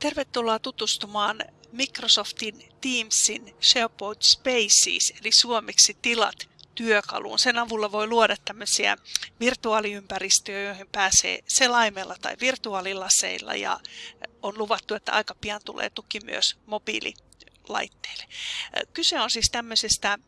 Tervetuloa tutustumaan Microsoftin Teamsin SharePoint Spaces, eli suomeksi tilat työkaluun. Sen avulla voi luoda tämmöisiä virtuaaliympäristöjä, joihin pääsee selaimella tai virtuaalilaseilla ja on luvattu, että aika pian tulee tuki myös mobiililaitteille. Kyse on siis tämmöisestä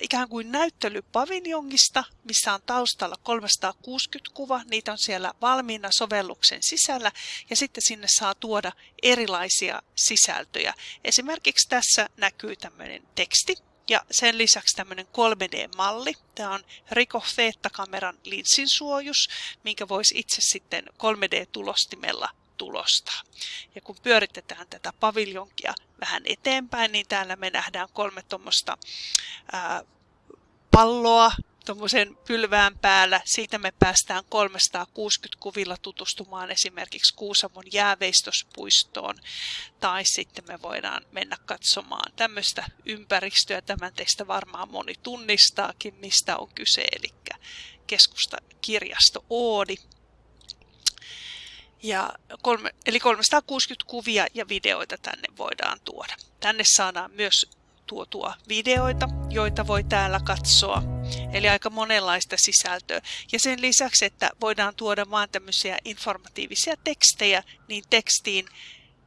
ikään kuin näyttelypaviljongista, missä on taustalla 360 kuva. Niitä on siellä valmiina sovelluksen sisällä ja sitten sinne saa tuoda erilaisia sisältöjä. Esimerkiksi tässä näkyy tämmöinen teksti, ja sen lisäksi tämmöinen 3D-malli. Tämä on Ricoh Theta-kameran linsinsuojus, minkä voisi itse sitten 3D-tulostimella tulostaa. Ja kun pyöritetään tätä paviljonkia vähän eteenpäin, niin täällä me nähdään kolme tuommoista palloa tuommoisen pylvään päällä. Siitä me päästään 360 kuvilla tutustumaan esimerkiksi Kuusamon jääveistospuistoon. Tai sitten me voidaan mennä katsomaan tämmöistä ympäristöä. Tämän teistä varmaan moni tunnistaakin, mistä on kyse. Eli keskusta kirjasto Oodi ja kolme, eli 360 kuvia ja videoita tänne voidaan tuoda. Tänne saadaan myös tuotua videoita, joita voi täällä katsoa. Eli aika monenlaista sisältöä. Ja sen lisäksi, että voidaan tuoda vain tämmöisiä informatiivisia tekstejä, niin tekstiin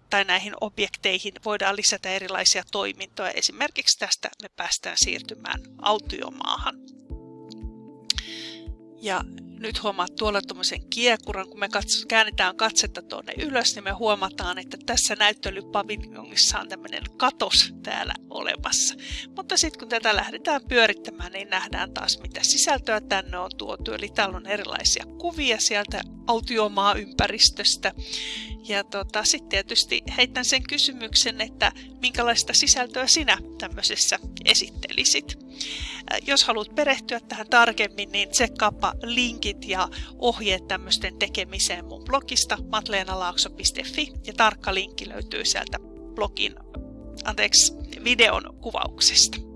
tai näihin objekteihin voidaan lisätä erilaisia toimintoja. Esimerkiksi tästä me päästään siirtymään autiomaahan. Ja nyt huomaat tuolla tuommoisen kiekuran, kun me katso, käännetään katsetta tuonne ylös, niin me huomataan, että tässä näyttelypaviljongissa on tämmöinen katos täällä olemassa. Mutta sitten kun tätä lähdetään pyörittämään, niin nähdään taas mitä sisältöä tänne on tuotu. Eli täällä on erilaisia kuvia sieltä autiomaa ympäristöstä. Ja tota, sitten tietysti heitän sen kysymyksen, että minkälaista sisältöä sinä tämmöisessä esittelisit. Jos haluat perehtyä tähän tarkemmin, niin tsekkaapa linkit ja ohjeet tämmöisten tekemiseen mun blogista matleenalaakso.fi ja tarkka linkki löytyy sieltä blogin, anteeksi, videon kuvauksesta.